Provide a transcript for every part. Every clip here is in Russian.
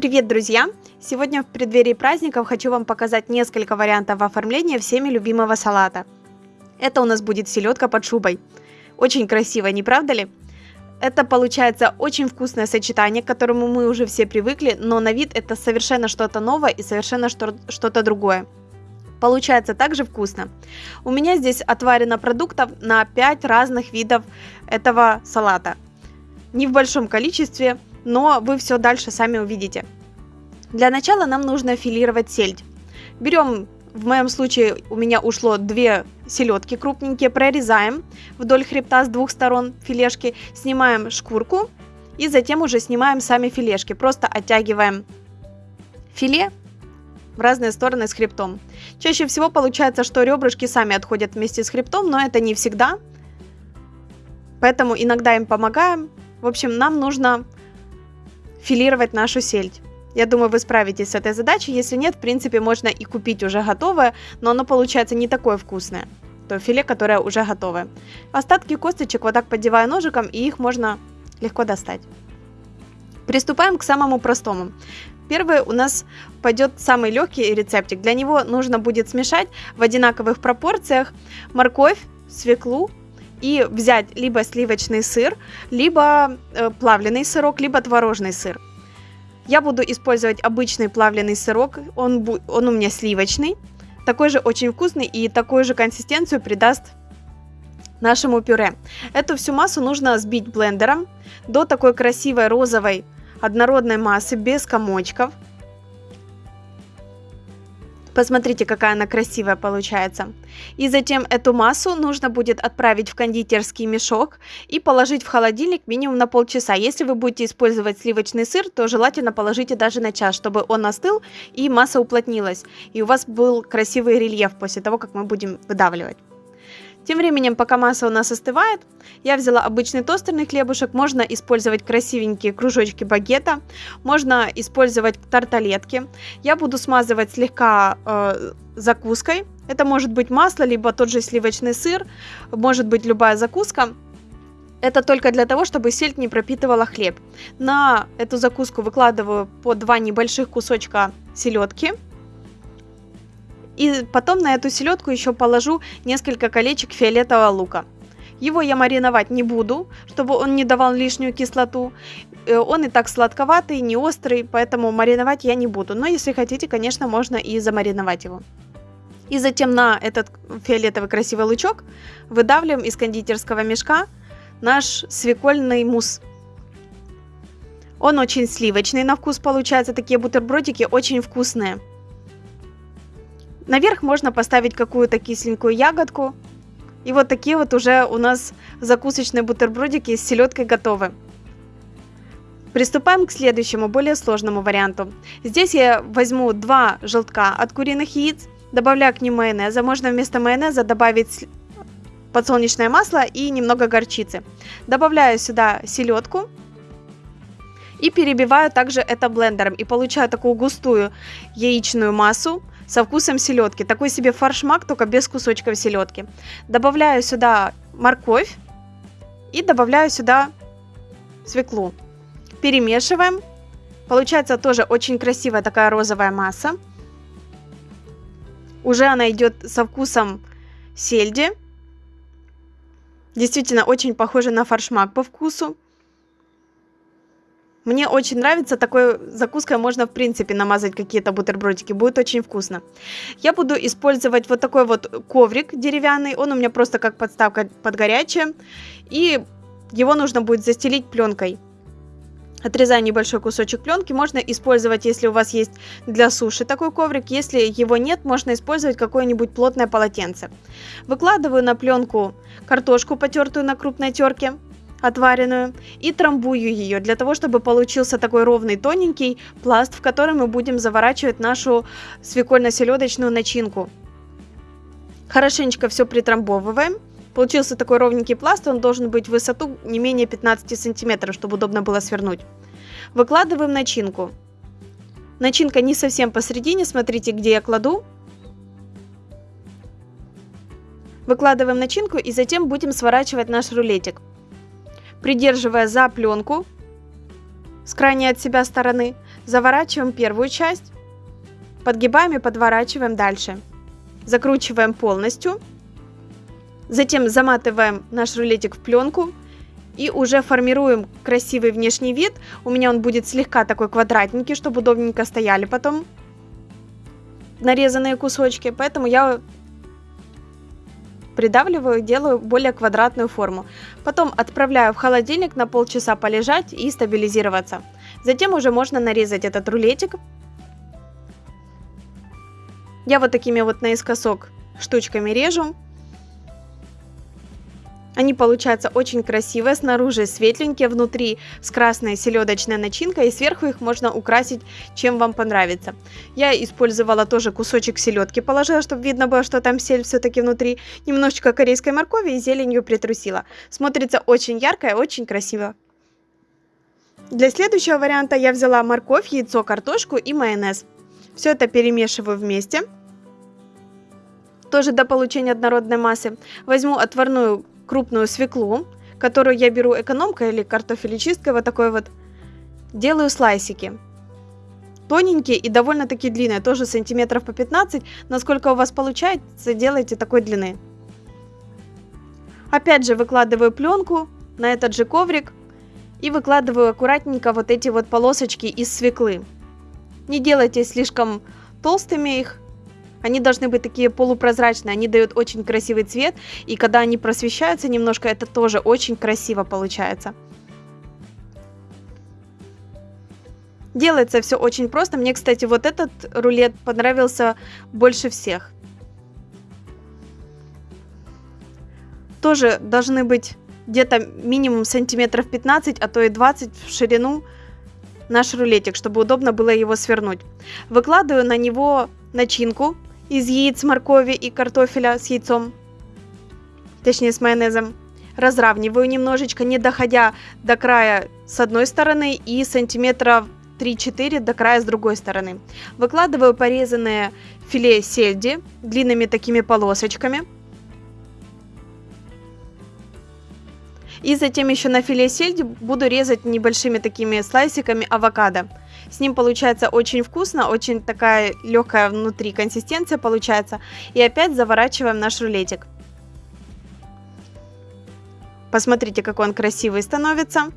Привет, друзья! Сегодня в преддверии праздников хочу вам показать несколько вариантов оформления всеми любимого салата. Это у нас будет селедка под шубой. Очень красиво, не правда ли? Это получается очень вкусное сочетание, к которому мы уже все привыкли, но на вид это совершенно что-то новое и совершенно что-то другое. Получается также вкусно. У меня здесь отварено продуктов на 5 разных видов этого салата. Не в большом количестве, но вы все дальше сами увидите. Для начала нам нужно филировать сельдь. Берем, в моем случае у меня ушло две селедки крупненькие, прорезаем вдоль хребта с двух сторон филешки, снимаем шкурку и затем уже снимаем сами филешки. Просто оттягиваем филе в разные стороны с хребтом. Чаще всего получается, что ребрышки сами отходят вместе с хребтом, но это не всегда. Поэтому иногда им помогаем. В общем, нам нужно филировать нашу сельдь. Я думаю, вы справитесь с этой задачей. Если нет, в принципе, можно и купить уже готовое, но оно получается не такое вкусное. То филе, которое уже готовое. Остатки косточек вот так поддеваю ножиком, и их можно легко достать. Приступаем к самому простому. Первый у нас пойдет самый легкий рецептик. Для него нужно будет смешать в одинаковых пропорциях морковь, свеклу, и взять либо сливочный сыр, либо э, плавленый сырок, либо творожный сыр. Я буду использовать обычный плавленый сырок, он, он у меня сливочный, такой же очень вкусный и такую же консистенцию придаст нашему пюре. Эту всю массу нужно сбить блендером до такой красивой розовой однородной массы без комочков. Посмотрите, какая она красивая получается. И затем эту массу нужно будет отправить в кондитерский мешок и положить в холодильник минимум на полчаса. Если вы будете использовать сливочный сыр, то желательно положите даже на час, чтобы он остыл и масса уплотнилась. И у вас был красивый рельеф после того, как мы будем выдавливать. Тем временем, пока масса у нас остывает, я взяла обычный тостерный хлебушек. Можно использовать красивенькие кружочки багета, можно использовать тарталетки. Я буду смазывать слегка э, закуской. Это может быть масло, либо тот же сливочный сыр, может быть любая закуска. Это только для того, чтобы сельдь не пропитывала хлеб. На эту закуску выкладываю по два небольших кусочка селедки. И потом на эту селедку еще положу несколько колечек фиолетового лука. Его я мариновать не буду, чтобы он не давал лишнюю кислоту. Э, он и так сладковатый, не острый, поэтому мариновать я не буду. Но если хотите, конечно, можно и замариновать его. И затем на этот фиолетовый красивый лучок выдавливаем из кондитерского мешка наш свекольный мусс. Он очень сливочный на вкус получается, такие бутербродики очень вкусные. Наверх можно поставить какую-то кисленькую ягодку. И вот такие вот уже у нас закусочные бутербродики с селедкой готовы. Приступаем к следующему, более сложному варианту. Здесь я возьму два желтка от куриных яиц, добавляю к ним майонеза. Можно вместо майонеза добавить подсолнечное масло и немного горчицы. Добавляю сюда селедку и перебиваю также это блендером. И получаю такую густую яичную массу со вкусом селедки. Такой себе фаршмак, только без кусочков селедки. Добавляю сюда морковь и добавляю сюда свеклу. Перемешиваем. Получается тоже очень красивая такая розовая масса. Уже она идет со вкусом сельди. Действительно очень похоже на фаршмак по вкусу. Мне очень нравится, такой закуской можно в принципе намазать какие-то бутербродики, будет очень вкусно. Я буду использовать вот такой вот коврик деревянный, он у меня просто как подставка под горячее, и его нужно будет застелить пленкой. Отрезаю небольшой кусочек пленки, можно использовать, если у вас есть для суши такой коврик, если его нет, можно использовать какое-нибудь плотное полотенце. Выкладываю на пленку картошку, потертую на крупной терке, отваренную и трамбую ее для того, чтобы получился такой ровный тоненький пласт, в который мы будем заворачивать нашу свекольно-селедочную начинку. Хорошенечко все притрамбовываем. Получился такой ровненький пласт, он должен быть в высоту не менее 15 сантиметров, чтобы удобно было свернуть. Выкладываем начинку. Начинка не совсем посередине, смотрите, где я кладу. Выкладываем начинку и затем будем сворачивать наш рулетик придерживая за пленку с крайней от себя стороны, Заворачиваем первую часть, подгибаем и подворачиваем дальше. Закручиваем полностью. Затем заматываем наш рулетик в пленку и уже формируем красивый внешний вид. У меня он будет слегка такой квадратненький, чтобы удобненько стояли потом нарезанные кусочки. Поэтому я придавливаю, делаю более квадратную форму. Потом отправляю в холодильник на полчаса полежать и стабилизироваться. Затем уже можно нарезать этот рулетик. Я вот такими вот наискосок штучками режу. Они получаются очень красивые, снаружи светленькие, внутри с красной селедочной начинкой, и сверху их можно украсить, чем вам понравится. Я использовала тоже кусочек селедки, положила, чтобы видно было, что там сель все-таки внутри, немножечко корейской моркови и зеленью притрусила. Смотрится очень ярко и очень красиво. Для следующего варианта я взяла морковь, яйцо, картошку и майонез. Все это перемешиваю вместе. Тоже до получения однородной массы. Возьму отварную крупную свеклу, которую я беру экономкой или картофелечисткой, вот такой вот. Делаю слайсики. Тоненькие и довольно-таки длинные, тоже сантиметров по 15. Насколько у вас получается, делайте такой длины. Опять же выкладываю пленку на этот же коврик и выкладываю аккуратненько вот эти вот полосочки из свеклы. Не делайте слишком толстыми их, они должны быть такие полупрозрачные, они дают очень красивый цвет, и когда они просвещаются немножко, это тоже очень красиво получается. Делается все очень просто. Мне, кстати, вот этот рулет понравился больше всех. Тоже должны быть где-то минимум сантиметров 15, а то и 20 в ширину наш рулетик, чтобы удобно было его свернуть. Выкладываю на него начинку из яиц, моркови и картофеля с яйцом, точнее с майонезом. Разравниваю немножечко, не доходя до края с одной стороны и сантиметров 3-4 до края с другой стороны. Выкладываю порезанные филе сельди длинными такими полосочками. И затем еще на филе сельди буду резать небольшими такими слайсиками авокадо. С ним получается очень вкусно, очень такая легкая внутри консистенция получается. И опять заворачиваем наш рулетик. Посмотрите, какой он красивый становится.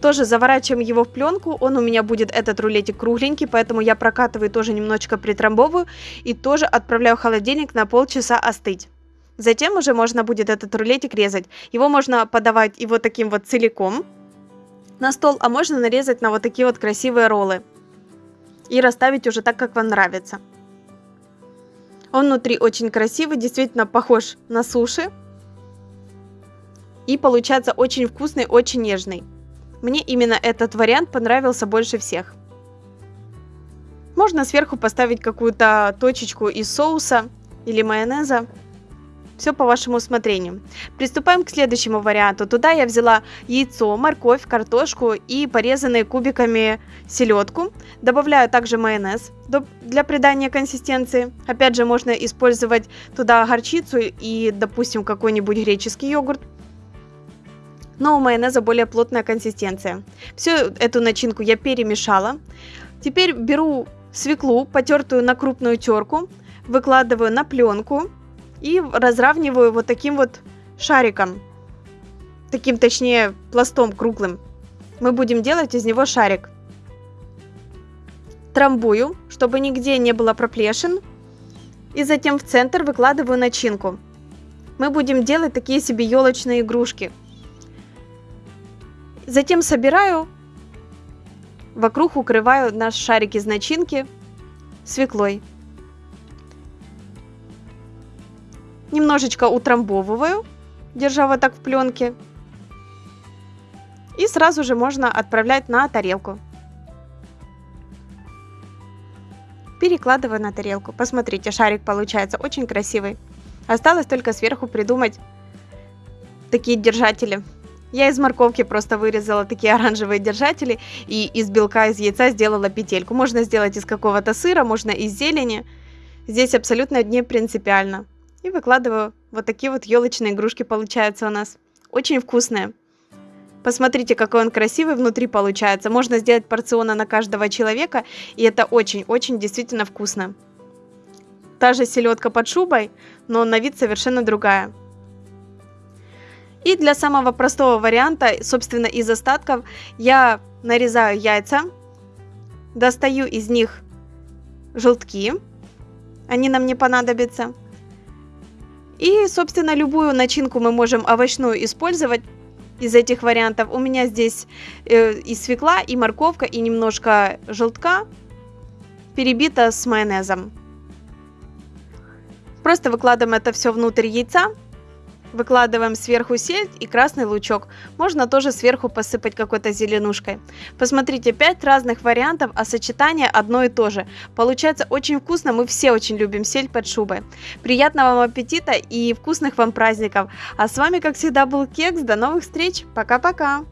Тоже заворачиваем его в пленку, он у меня будет этот рулетик кругленький, поэтому я прокатываю тоже немножечко притрамбовываю и тоже отправляю в холодильник на полчаса остыть. Затем уже можно будет этот рулетик резать. Его можно подавать и вот таким вот целиком, на стол, а можно нарезать на вот такие вот красивые роллы. И расставить уже так, как вам нравится. Он внутри очень красивый, действительно похож на суши. И получается очень вкусный, очень нежный. Мне именно этот вариант понравился больше всех. Можно сверху поставить какую-то точечку из соуса или майонеза. Все по вашему усмотрению. Приступаем к следующему варианту. Туда я взяла яйцо, морковь, картошку и порезанные кубиками селедку. Добавляю также майонез для придания консистенции. Опять же, можно использовать туда горчицу и, допустим, какой-нибудь греческий йогурт но у майонеза более плотная консистенция. Всю эту начинку я перемешала. Теперь беру свеклу, потертую на крупную терку, выкладываю на пленку и разравниваю вот таким вот шариком. Таким, точнее, пластом круглым. Мы будем делать из него шарик. Трамбую, чтобы нигде не было проплешин. И затем в центр выкладываю начинку. Мы будем делать такие себе елочные игрушки. Затем собираю, вокруг укрываю наш шарик из начинки свеклой. Немножечко утрамбовываю, держа вот так в пленке. И сразу же можно отправлять на тарелку. Перекладываю на тарелку. Посмотрите, шарик получается очень красивый. Осталось только сверху придумать такие держатели. Я из морковки просто вырезала такие оранжевые держатели и из белка из яйца сделала петельку. Можно сделать из какого-то сыра, можно из зелени. Здесь абсолютно не принципиально. И выкладываю вот такие вот елочные игрушки получаются у нас. Очень вкусные. Посмотрите, какой он красивый внутри получается. Можно сделать порциона на каждого человека, и это очень-очень действительно вкусно. Та же селедка под шубой, но на вид совершенно другая. И для самого простого варианта, собственно, из остатков, я нарезаю яйца, достаю из них желтки, они нам не понадобятся. И, собственно, любую начинку мы можем овощную использовать из этих вариантов. У меня здесь э, и свекла, и морковка, и немножко желтка, перебита с майонезом. Просто выкладываем это все внутрь яйца. Выкладываем сверху сельдь и красный лучок. Можно тоже сверху посыпать какой-то зеленушкой. Посмотрите, 5 разных вариантов, а сочетание одно и то же. Получается очень вкусно, мы все очень любим сельдь под шубой. Приятного вам аппетита и вкусных вам праздников. А с вами, как всегда, был Кекс. До новых встреч. Пока-пока.